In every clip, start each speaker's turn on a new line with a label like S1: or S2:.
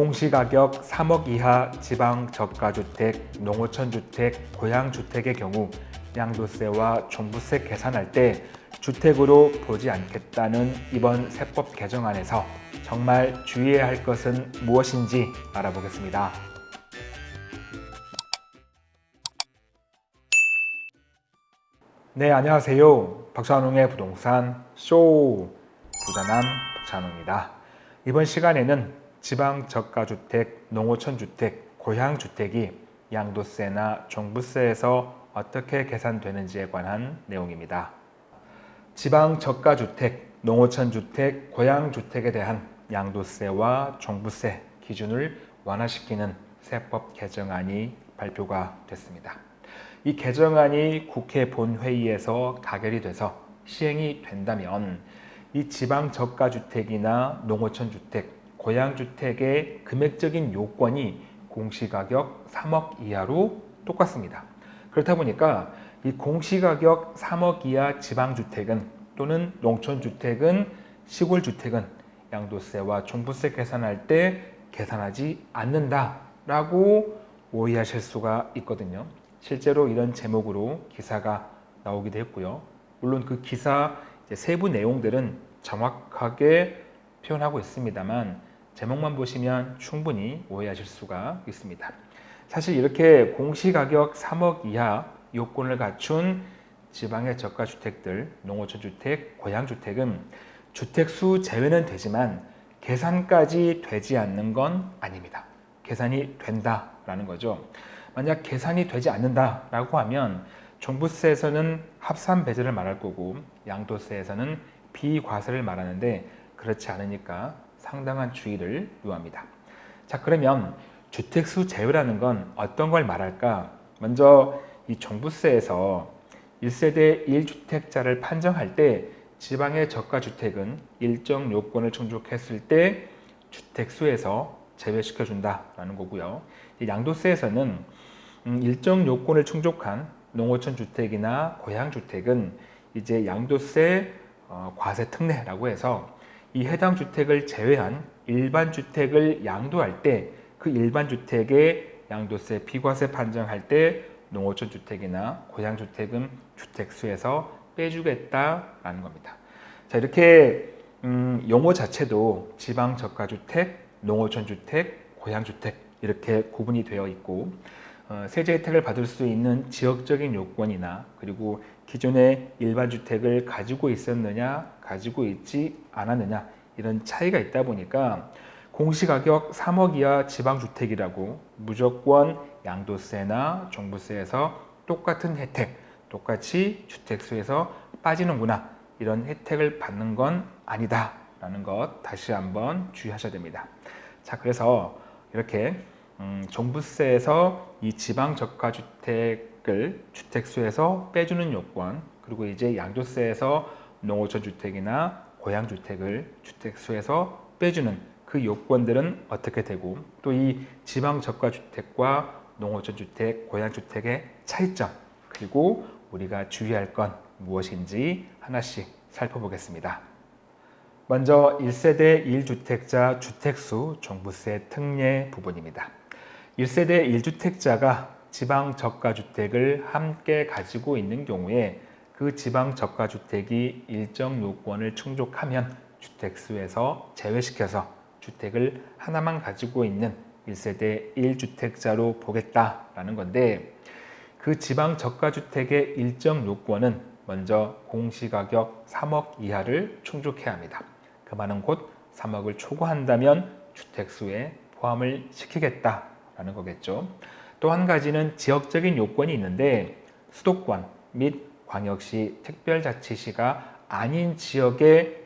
S1: 공시가격 3억 이하 지방 저가주택, 농어촌주택, 고양주택의 경우 양도세와 종부세 계산할 때 주택으로 보지 않겠다는 이번 세법 개정안에서 정말 주의해야 할 것은 무엇인지 알아보겠습니다. 네, 안녕하세요. 박찬웅의 부동산 쇼 부자남 박찬웅입니다. 이번 시간에는 지방 저가주택, 농어촌주택, 고향주택이 양도세나 종부세에서 어떻게 계산되는지에 관한 내용입니다. 지방 저가주택, 농어촌주택, 고향주택에 대한 양도세와 종부세 기준을 완화시키는 세법 개정안이 발표가 됐습니다. 이 개정안이 국회 본회의에서 가결이 돼서 시행이 된다면 이 지방 저가주택이나 농어촌주택, 고양주택의 금액적인 요건이 공시가격 3억 이하로 똑같습니다. 그렇다 보니까 이 공시가격 3억 이하 지방주택은 또는 농촌주택은 시골주택은 양도세와 종부세 계산할 때 계산하지 않는다라고 오해하실 수가 있거든요. 실제로 이런 제목으로 기사가 나오기도 했고요. 물론 그 기사 세부 내용들은 정확하게 표현하고 있습니다만 제목만 보시면 충분히 오해하실 수가 있습니다. 사실 이렇게 공시가격 3억 이하 요건을 갖춘 지방의 저가주택들, 농어촌 주택, 고양주택은 주택수 제외는 되지만 계산까지 되지 않는 건 아닙니다. 계산이 된다라는 거죠. 만약 계산이 되지 않는다라고 하면 종부세에서는 합산 배제를 말할 거고 양도세에서는 비과세를 말하는데 그렇지 않으니까 상당한 주의를 요합니다. 자 그러면 주택수 제외라는 건 어떤 걸 말할까? 먼저 이 종부세에서 1세대 1주택자를 판정할 때 지방의 저가주택은 일정 요건을 충족했을 때 주택수에서 제외시켜준다라는 거고요. 양도세에서는 음, 일정 요건을 충족한 농어촌 주택이나 고향 주택은 이제 양도세 어, 과세 특례라고 해서 이 해당 주택을 제외한 일반 주택을 양도할 때 그 일반 주택의 양도세 비과세 판정할 때 농어촌 주택이나 고향 주택은 주택수에서 빼주겠다라는 겁니다. 자 이렇게 음, 용어 자체도 지방 저가주택, 농어촌 주택, 고향 주택 이렇게 구분이 되어 있고 어, 세제 혜택을 받을 수 있는 지역적인 요건이나 그리고 기존의 일반 주택을 가지고 있었느냐 가지고 있지 않았느냐 이런 차이가 있다 보니까 공시가격 3억 이하 지방주택이라고 무조건 양도세나 종부세에서 똑같은 혜택 똑같이 주택수에서 빠지는구나 이런 혜택을 받는 건 아니다 라는 것 다시 한번 주의하셔야 됩니다. 자 그래서 이렇게 음, 종부세에서 이 지방 저가주택을 주택수에서 빼주는 요건 그리고 이제 양도세에서 농어촌 주택이나 고향 주택을 주택수에서 빼주는 그 요건들은 어떻게 되고 또 이 지방 저가주택과 농어촌 주택, 고향 주택의 차이점 그리고 우리가 주의할 건 무엇인지 하나씩 살펴보겠습니다. 먼저 1세대 1주택자 주택수 종부세 특례 부분입니다. 1세대 1주택자가 지방 저가주택을 함께 가지고 있는 경우에 그 지방 저가주택이 일정 요건을 충족하면 주택수에서 제외시켜서 주택을 하나만 가지고 있는 1세대 1주택자로 보겠다라는 건데 그 지방 저가주택의 일정 요건은 먼저 공시가격 3억 이하를 충족해야 합니다. 그 말은 곧 3억을 초과한다면 주택수에 포함을 시키겠다 라는 거겠죠. 또 한 가지는 지역적인 요건이 있는데 수도권 및 광역시 특별자치시가 아닌 지역에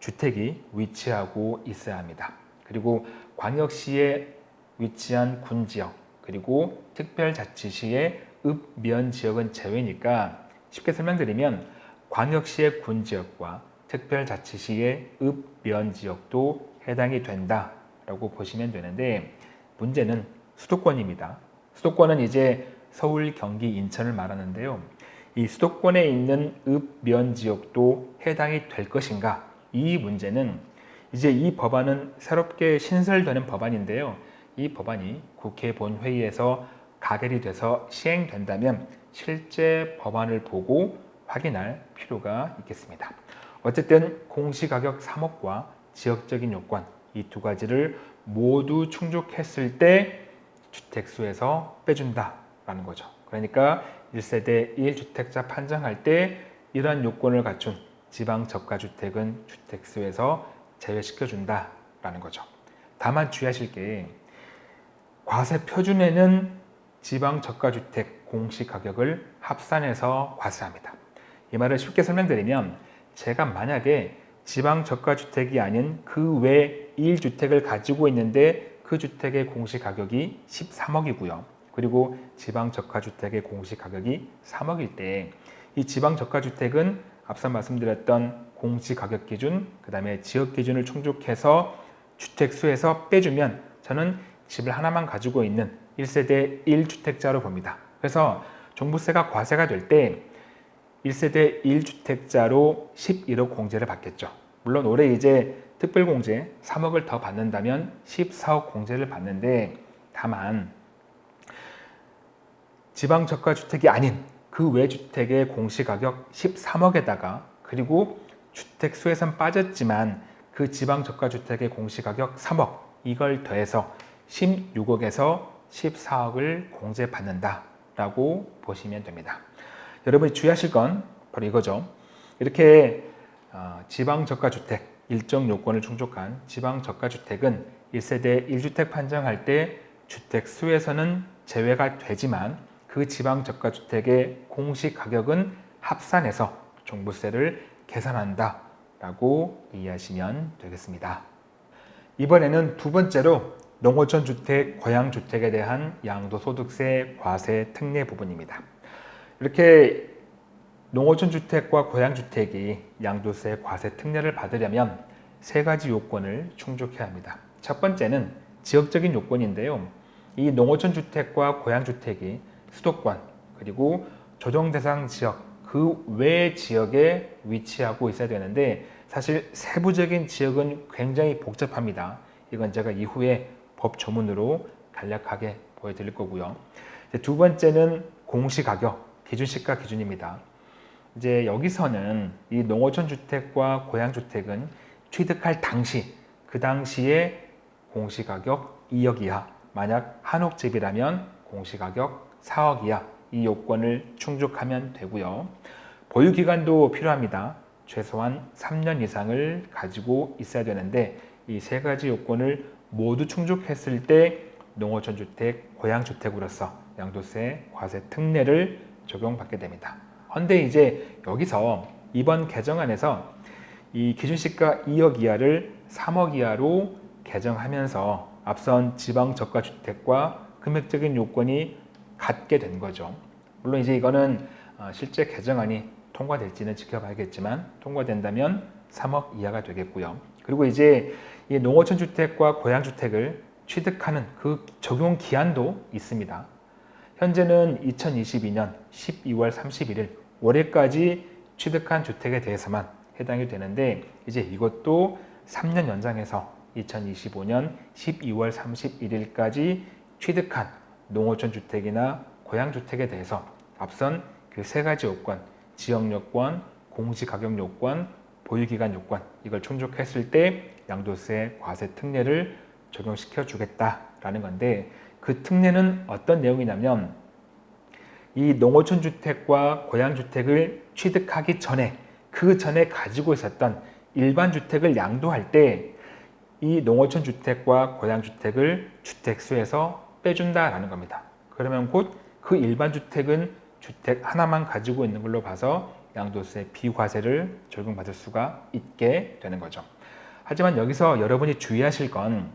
S1: 주택이 위치하고 있어야 합니다. 그리고 광역시에 위치한 군지역 그리고 특별자치시의 읍면 지역은 제외니까 쉽게 설명드리면 광역시의 군지역과 특별자치시의 읍면 지역도 해당이 된다라고 보시면 되는데 문제는 수도권입니다. 수도권은 이제 서울, 경기, 인천을 말하는데요. 이 수도권에 있는 읍면 지역도 해당이 될 것인가? 이 문제는 이제 이 법안은 새롭게 신설되는 법안인데요. 이 법안이 국회 본회의에서 가결이 돼서 시행된다면 실제 법안을 보고 확인할 필요가 있겠습니다. 어쨌든 공시가격 3억과 지역적인 요건 이 두 가지를 모두 충족했을 때 주택수에서 빼준다라는 거죠. 그러니까 1세대 1주택자 판정할 때 이러한 요건을 갖춘 지방저가주택은 주택수에서 제외시켜준다라는 거죠. 다만 주의하실 게 과세 표준에는 지방저가주택 공시가격을 합산해서 과세합니다. 이 말을 쉽게 설명드리면 제가 만약에 지방저가주택이 아닌 그 외 1주택을 가지고 있는데 그 주택의 공시가격이 13억이고요. 그리고 지방저가주택의 공시가격이 3억일 때 이 지방저가주택은 앞서 말씀드렸던 공시가격 기준, 그 다음에 지역 기준을 충족해서 주택수에서 빼주면 저는 집을 하나만 가지고 있는 1세대 1주택자로 봅니다. 그래서 종부세가 과세가 될 때 1세대 1주택자로 11억 공제를 받겠죠. 물론 올해 이제 특별공제 3억을 더 받는다면 14억 공제를 받는데 다만 지방저가 주택이 아닌 그 외 주택의 공시가격 13억에다가 그리고 주택 수에선 빠졌지만 그 지방저가 주택의 공시가격 3억 이걸 더해서 16억에서 14억을 공제받는다 라고 보시면 됩니다. 여러분이 주의하실 건 바로 이거죠. 이렇게 어, 지방저가주택 일정 요건을 충족한 지방저가주택은 1세대 1주택 판정할 때 주택 수에서는 제외가 되지만 그 지방저가주택의 공시 가격은 합산해서 종부세를 계산한다 라고 이해하시면 되겠습니다. 이번에는 두 번째로 농어촌 주택, 고향 주택에 대한 양도소득세 과세 특례 부분입니다. 이렇게 농어촌 주택과 고향 주택이 양도세 과세 특례를 받으려면 세 가지 요건을 충족해야 합니다. 첫 번째는 지역적인 요건인데요. 이 농어촌 주택과 고향 주택이 수도권 그리고 조정 대상 지역 그 외 지역에 위치하고 있어야 되는데 사실 세부적인 지역은 굉장히 복잡합니다. 이건 제가 이후에 법 조문으로 간략하게 보여드릴 거고요. 두 번째는 공시가격, 기준시가 기준입니다. 이제 여기서는 이 농어촌 주택과 고향 주택은 취득할 당시 그 당시에 공시가격 2억 이하 만약 한옥집이라면 공시가격 4억 이하 이 요건을 충족하면 되고요. 보유기간도 필요합니다. 최소한 3년 이상을 가지고 있어야 되는데 이 세 가지 요건을 모두 충족했을 때 농어촌 주택, 고향 주택으로서 양도세 과세 특례를 적용받게 됩니다. 그런데 이제 여기서 이번 개정안에서 이 기준시가 2억 이하를 3억 이하로 개정하면서 앞선 지방 저가 주택과 금액적인 요건이 같게 된 거죠. 물론 이제 이거는 어, 실제 개정안이 통과될지는 지켜봐야겠지만 통과된다면 3억 이하가 되겠고요. 그리고 이제 이 농어촌 주택과 고향 주택을 취득하는 그 적용 기한도 있습니다. 현재는 2022년 12월 31일 월요까지 취득한 주택에 대해서만 해당이 되는데 이제 이것도 3년 연장해서 2025년 12월 31일까지 취득한 농어촌 주택이나 고향 주택에 대해서 앞선 그 세 가지 요건 지역 요건, 공시 가격 요건, 보유기간 요건 이걸 충족했을 때 양도세 과세 특례를 적용시켜 주겠다라는 건데 그 특례는 어떤 내용이냐면 이 농어촌 주택과 고향 주택을 취득하기 전에 그 전에 가지고 있었던 일반 주택을 양도할 때 이 농어촌 주택과 고향 주택을 주택수에서 빼준다라는 겁니다. 그러면 곧 그 일반 주택은 주택 하나만 가지고 있는 걸로 봐서 양도세 비과세를 적용받을 수가 있게 되는 거죠. 하지만 여기서 여러분이 주의하실 건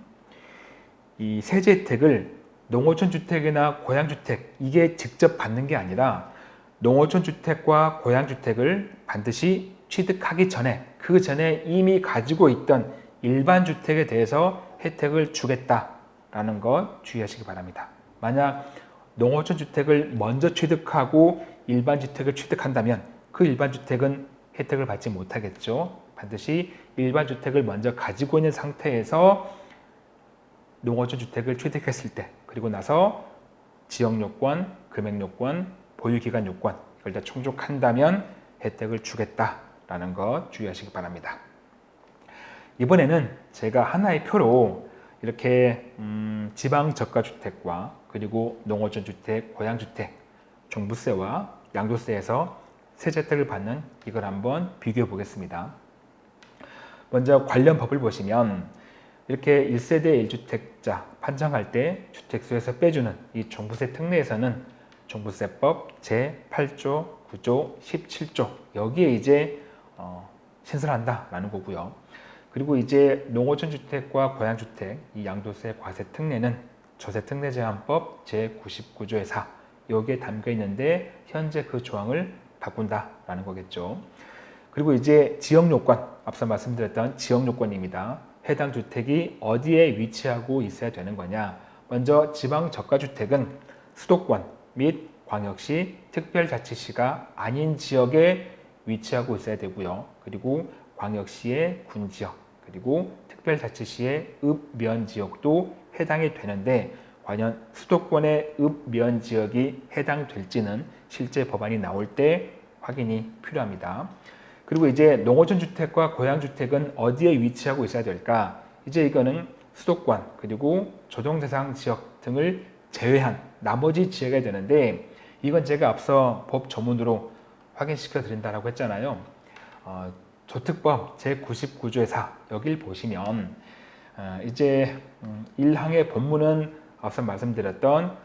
S1: 이 세제 혜택을 농어촌 주택이나 고향 주택 이게 직접 받는 게 아니라 농어촌 주택과 고향 주택을 반드시 취득하기 전에 그 전에 이미 가지고 있던 일반 주택에 대해서 혜택을 주겠다라는 것 주의하시기 바랍니다. 만약 농어촌 주택을 먼저 취득하고 일반 주택을 취득한다면 그 일반 주택은 혜택을 받지 못하겠죠. 반드시 일반 주택을 먼저 가지고 있는 상태에서 농어촌 주택을 취득했을 때 그리고 나서 지역 요건, 금액 요건, 보유 기간 요건 이걸 다 충족한다면 혜택을 주겠다라는 것 주의하시기 바랍니다. 이번에는 제가 하나의 표로 이렇게 음, 지방 저가 주택과 그리고 농어촌 주택, 고양 주택, 종부세와 양도세에서 세제 혜택을 받는 이걸 한번 비교해 보겠습니다. 먼저 관련 법을 보시면 이렇게 1세대 1주택자 판정할 때 주택수에서 빼주는 이 종부세 특례에서는 종부세법 제8조, 9조, 17조 여기에 이제 어, 신설한다라는 거고요. 그리고 이제 농어촌 주택과 고양주택 이 양도세 과세 특례는 조세 특례 제한법 제99조의 4 여기에 담겨 있는데 현재 그 조항을 바꾼다라는 거겠죠. 그리고 이제 지역 요건 앞서 말씀드렸던 지역 요건입니다. 해당 주택이 어디에 위치하고 있어야 되는 거냐 먼저 지방 저가주택은 수도권 및 광역시 특별자치시가 아닌 지역에 위치하고 있어야 되고요 그리고 광역시의 군지역 그리고 특별자치시의 읍면 지역도 해당이 되는데 과연 수도권의 읍면 지역이 해당될지는 실제 법안이 나올 때 확인이 필요합니다. 그리고 이제 농어촌 주택과 고양 주택은 어디에 위치하고 있어야 될까? 이제 이거는 수도권 그리고 조정 대상 지역 등을 제외한 나머지 지역이 되는데 이건 제가 앞서 법 조문으로 확인시켜 드린다라고 했잖아요. 어, 조특법 제99조의 4 여길 보시면 어, 이제 음, 1항의 본문은 앞서 말씀드렸던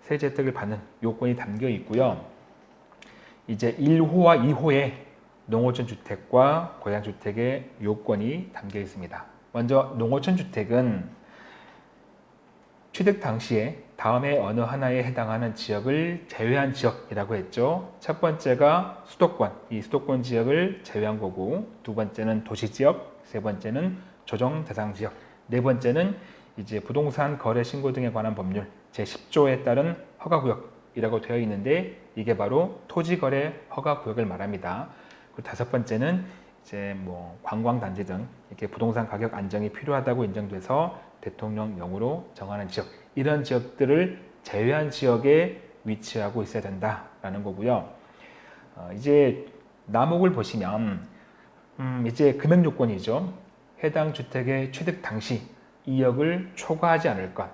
S1: 세제 혜택을 받는 요건이 담겨 있고요. 이제 1호와 2호에 농어촌 주택과 고양 주택의 요건이 담겨 있습니다. 먼저 농어촌 주택은 취득 당시에 다음에 어느 하나에 해당하는 지역을 제외한 지역이라고 했죠. 첫 번째가 수도권, 이 수도권 지역을 제외한 거고 두 번째는 도시 지역, 세 번째는 조정 대상 지역, 네 번째는 이제 부동산 거래 신고 등에 관한 법률 제10조에 따른 허가구역이라고 되어 있는데 이게 바로 토지거래 허가구역을 말합니다. 다섯 번째는 이제 뭐 관광단지 등 이렇게 부동산 가격 안정이 필요하다고 인정돼서 대통령령으로 정하는 지역 이런 지역들을 제외한 지역에 위치하고 있어야 된다라는 거고요. 어, 이제 남목을 보시면 음, 이제 금액 요건이죠. 해당 주택의 취득 당시 2억을 초과하지 않을 것.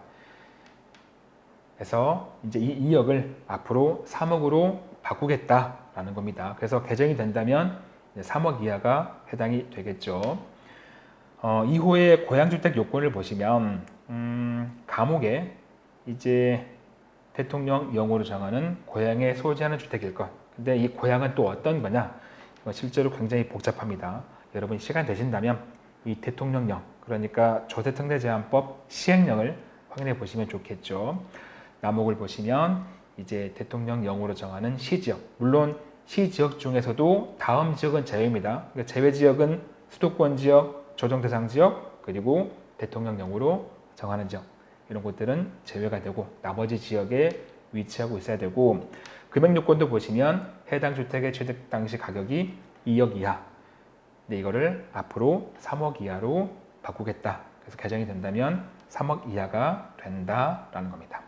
S1: 그래서 이제 이 2억을 앞으로 3억으로 바꾸겠다 라는 겁니다. 그래서 개정이 된다면 3억 이하가 해당이 되겠죠. 어, 2호의 고양주택 요건을 보시면 음, 감옥에 이제 대통령령으로 정하는 고향에 소지하는 주택일 것. 근데 이 고향은 또 어떤 거냐? 실제로 굉장히 복잡합니다. 여러분 시간 되신다면 이 대통령령, 그러니까 조세특례제한법 시행령을 확인해 보시면 좋겠죠. 남목을 보시면 이제 대통령령으로 정하는 시지역 물론 시지역 중에서도 다음 지역은 제외입니다. 그러니까 제외 지역은 수도권 지역, 조정 대상 지역 그리고 대통령령으로 정하는 지역 이런 곳들은 제외가 되고 나머지 지역에 위치하고 있어야 되고 금액 요건도 보시면 해당 주택의 취득 당시 가격이 2억 이하 근데 이거를 앞으로 3억 이하로 바꾸겠다 그래서 개정이 된다면 3억 이하가 된다라는 겁니다.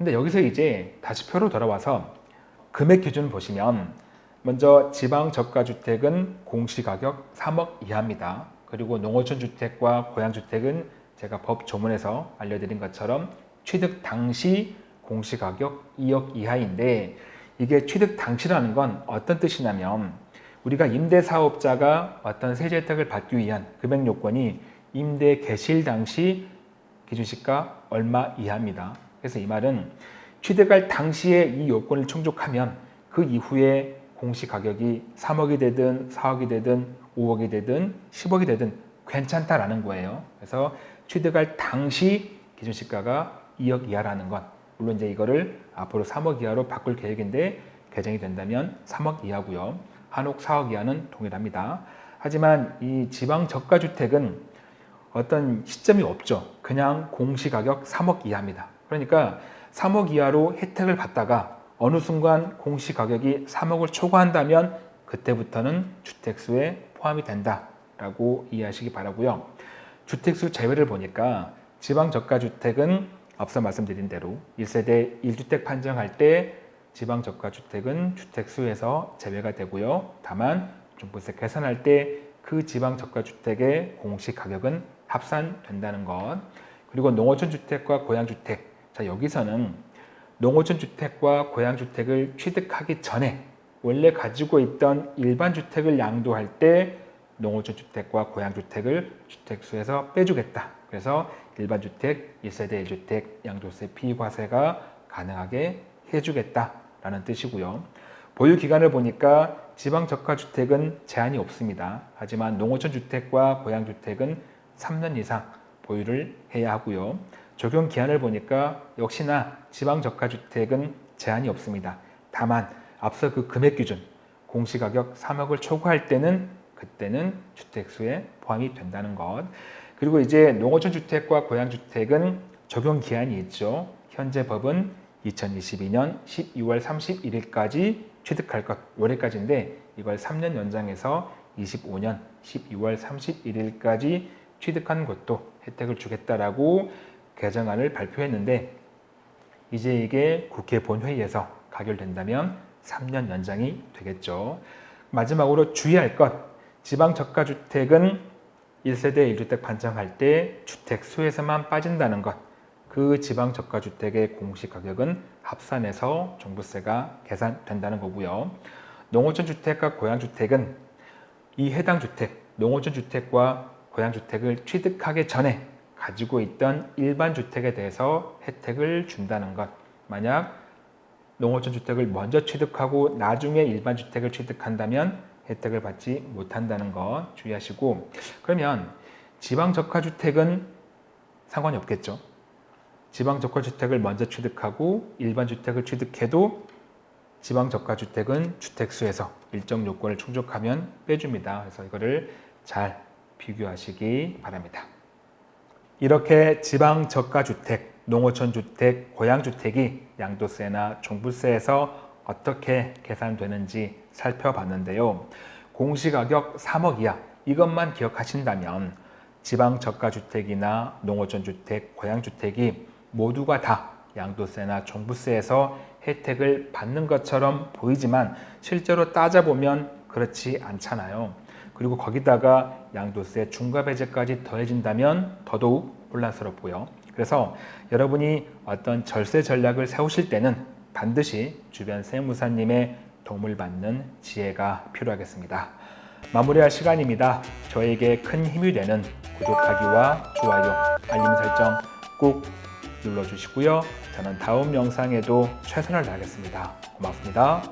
S1: 근데 여기서 이제 다시 표로 돌아와서 금액 기준 보시면 먼저 지방 저가주택은 공시가격 3억 이하입니다. 그리고 농어촌 주택과 고양주택은 제가 법 조문에서 알려드린 것처럼 취득 당시 공시가격 2억 이하인데 이게 취득 당시라는 건 어떤 뜻이냐면 우리가 임대사업자가 어떤 세제 혜택을 받기 위한 금액 요건이 임대 개실 당시 기준시가 얼마 이하입니다. 그래서 이 말은 취득할 당시에 이 요건을 충족하면 그 이후에 공시가격이 3억이 되든 4억이 되든 5억이 되든 10억이 되든 괜찮다라는 거예요. 그래서 취득할 당시 기준시가가 2억 이하라는 건 물론 이제 이거를 앞으로 3억 이하로 바꿀 계획인데 개정이 된다면 3억 이하고요. 한옥 4억 이하는 동일합니다. 하지만 이 지방 저가주택은 어떤 시점이 없죠. 그냥 공시가격 3억 이하입니다. 그러니까 3억 이하로 혜택을 받다가 어느 순간 공시가격이 3억을 초과한다면 그때부터는 주택수에 포함이 된다 된다라고 이해하시기 바라고요. 주택수 제외를 보니까 지방저가주택은 앞서 말씀드린 대로 1세대 1주택 판정할 때 지방저가주택은 주택수에서 제외가 되고요. 다만 종부세 계산할 때 그 지방저가주택의 공시 가격은 합산된다는 것. 그리고 농어촌 주택과 고양 주택. 자 여기서는 농어촌 주택과 고양 주택을 취득하기 전에 원래 가지고 있던 일반 주택을 양도할 때 농어촌 주택과 고양 주택을 주택수에서 빼주겠다. 그래서 일반 주택, 1세대 1주택 양도세 비과세가 가능하게 해주겠다라는 뜻이고요. 보유 기간을 보니까 지방 저가 주택은 제한이 없습니다. 하지만 농어촌 주택과 고양 주택은 3년 이상 보유를 해야 하고요. 적용 기한을 보니까 역시나 지방 저가 주택은 제한이 없습니다. 다만 앞서 그 금액 기준 공시가격 3억을 초과할 때는 그때는 주택수에 포함이 된다는 것. 그리고 이제 농어촌 주택과 고양 주택은 적용 기한이 있죠. 현재 법은 2022년 12월 31일까지 취득할 것 올해까지인데 이걸 3년 연장해서 25년 12월 31일까지 취득한 것도 혜택을 주겠다라고 개정안을 발표했는데 이제 이게 국회 본회의에서 가결된다면 3년 연장이 되겠죠. 마지막으로 주의할 것 지방 저가주택은 1세대 1주택 판정할 때 주택 수에서만 빠진다는 것. 그 지방 저가주택의 공시가격은 합산해서 종부세가 계산된다는 거고요. 농어촌 주택과 고양주택은 이 해당 주택, 농어촌 주택과 고양주택을 취득하기 전에 가지고 있던 일반 주택에 대해서 혜택을 준다는 것. 만약 농어촌 주택을 먼저 취득하고 나중에 일반 주택을 취득한다면 혜택을 받지 못한다는 것 주의하시고 그러면 지방 저가 주택은 상관이 없겠죠. 지방 저가 주택을 먼저 취득하고 일반 주택을 취득해도 지방 저가 주택은 주택수에서 일정 요건을 충족하면 빼줍니다. 그래서 이거를 잘 비교하시기 바랍니다. 이렇게 지방 저가 주택, 농어촌 주택, 고양 주택이 양도세나 종부세에서 어떻게 계산되는지 살펴봤는데요. 공시가격 3억 이하 이것만 기억하신다면 지방 저가주택이나 농어촌 주택, 고양주택이 모두가 다 양도세나 종부세에서 혜택을 받는 것처럼 보이지만 실제로 따져보면 그렇지 않잖아요. 그리고 거기다가 양도세 중과배제까지 더해진다면 더더욱 혼란스럽고요. 그래서 여러분이 어떤 절세 전략을 세우실 때는 반드시 주변 세무사님의 도움을 받는 지혜가 필요하겠습니다. 마무리할 시간입니다. 저에게 큰 힘이 되는 구독하기와 좋아요, 알림 설정 꼭 눌러주시고요. 저는 다음 영상에도 최선을 다하겠습니다. 고맙습니다.